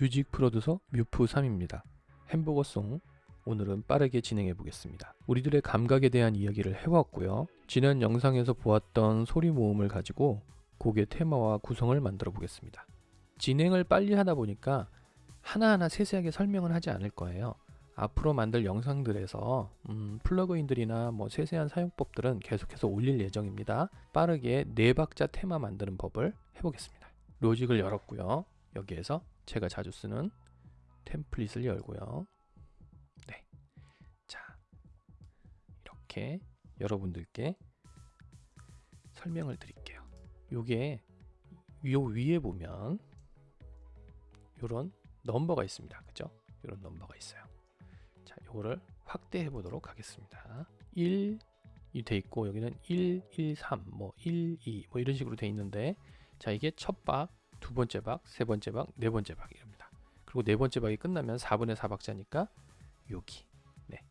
뮤직 프로듀서 뮤프3입니다. 햄버거송 오늘은 빠르게 진행해 보겠습니다. 우리들의 감각에 대한 이야기를 해왔고요. 지난 영상에서 보았던 소리 모음을 가지고 곡의 테마와 구성을 만들어 보겠습니다. 진행을 빨리 하다 보니까 하나하나 세세하게 설명을 하지 않을 거예요. 앞으로 만들 영상들에서 음, 플러그인들이나 뭐 세세한 사용법들은 계속해서 올릴 예정입니다. 빠르게 네 박자 테마 만드는 법을 해보겠습니다. 로직을 열었고요. 여기에서 제가 자주 쓰는 템플릿을 열고요. 네. 자, 이렇게 여러분들께 설명을 드릴게요. 요게 요 위에 보면 요런 넘버가 있습니다. 그죠? 요런 넘버가 있어요. 자, 요거를 확대해 보도록 하겠습니다. 1 이 돼 있고 여기는 1, 1, 3, 뭐 1, 2, 뭐 이런 식으로 돼 있는데 자, 이게 첫 박, 두 번째 박, 세 번째 박, 네 번째 박입니다. 그리고 네 번째 박이 끝나면 4분의 4박자니까 여기. 네.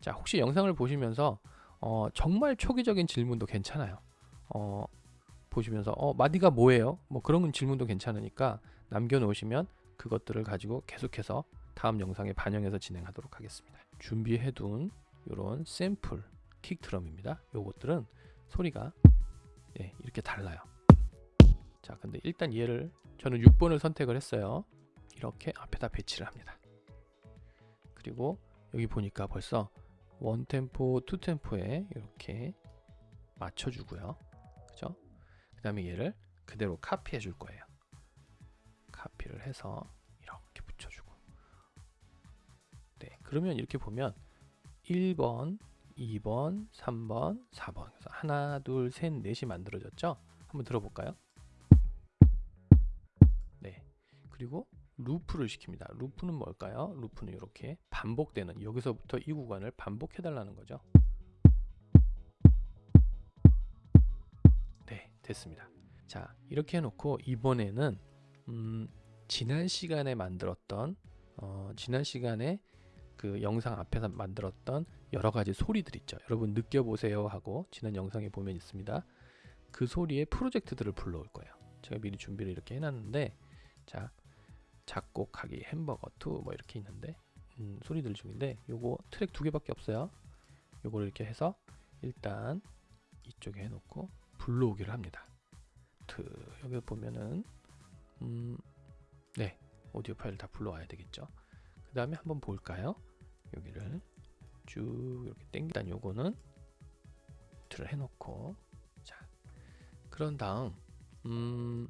자, 혹시 영상을 보시면서 어, 정말 초기적인 질문도 괜찮아요. 어, 보시면서 어, 마디가 뭐예요? 뭐 그런 질문도 괜찮으니까 남겨 놓으시면 그것들을 가지고 계속해서 다음 영상에 반영해서 진행하도록 하겠습니다. 준비해둔 이런 샘플 킥 드럼입니다. 요것들은 소리가 예, 이렇게 달라요. 자, 근데 일단 얘를 저는 6번을 선택을 했어요. 이렇게 앞에다 배치를 합니다. 그리고 여기 보니까 벌써 one 템포, two 템포에 이렇게 맞춰주고요. 그죠? 그 다음에 얘를 그대로 카피해 줄 거예요. 카피를 해서 이렇게 붙여주고 네, 그러면 이렇게 보면 1번, 2번, 3번, 4번 그래서 하나, 둘, 셋, 넷이 만들어졌죠? 한번 들어볼까요? 그리고 루프를 시킵니다. 루프는 뭘까요? 루프는 이렇게 반복되는 여기서부터 이 구간을 반복해 달라는 거죠. 네, 됐습니다. 자, 이렇게 해놓고 이번에는 음, 지난 시간에 만들었던 어, 지난 시간에 그 영상 앞에서 만들었던 여러 가지 소리들 있죠. 여러분 느껴보세요 하고 지난 영상에 보면 있습니다. 그 소리의 프로젝트들을 불러올 거예요. 제가 미리 준비를 이렇게 해놨는데 자 작곡하기 햄버거 2뭐 이렇게 있는데 음, 소리들 중인데 요거 트랙 두 개밖에 없어요. 요거를 이렇게 해서 일단 이쪽에 해놓고 불러오기를 합니다. 트 여기 보면은 음, 네 오디오 파일 다 불러와야 되겠죠. 그 다음에 한번 볼까요? 여기를 쭉 이렇게 땡기단 요거는 틀을 해놓고 자 그런 다음 음,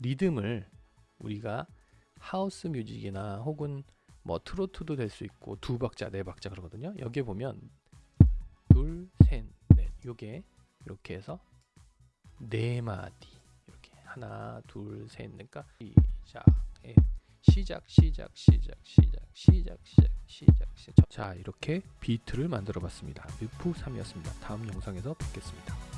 리듬을 우리가 하우스 뮤직이나 혹은 뭐 트로트도 될 수 있고 두 박자 네 박자 그러거든요. 여기에 보면 둘셋넷 요게 이렇게 해서 네 마디 이렇게 하나 둘셋 그러니까 시작 예. 시작 시작 시작 시작 시작 시작 시작 시작. 자 이렇게 비트를 만들어 봤습니다. 뮤프 3이었습니다. 다음 영상에서 뵙겠습니다